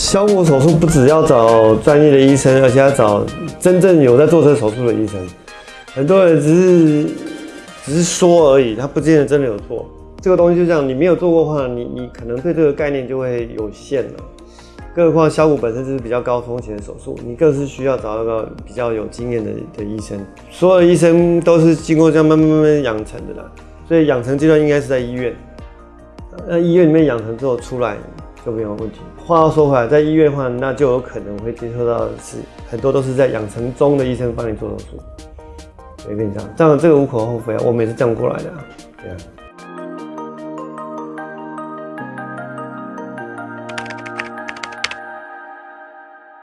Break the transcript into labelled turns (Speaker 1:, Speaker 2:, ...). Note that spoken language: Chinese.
Speaker 1: 削骨手术不只要找专业的医生，而且要找真正有在做这手术的医生。很多人只是只是说而已，他不见得真的有做。这个东西就这样，你没有做过的话，你你可能对这个概念就会有限了。更何况削骨本身就是比较高风险的手术，你更是需要找一个比较有经验的的医生。所有的医生都是经过这样慢慢慢慢养成的啦，所以养成阶段应该是在医院。那医院里面养成之后出来就没有问题。话又说回来，在医院的话，那就有可能会接触到的是很多都是在养成中的医生帮你做手术。随便这样。当然这个无可厚非啊，我们也是这样过来的啊，对啊。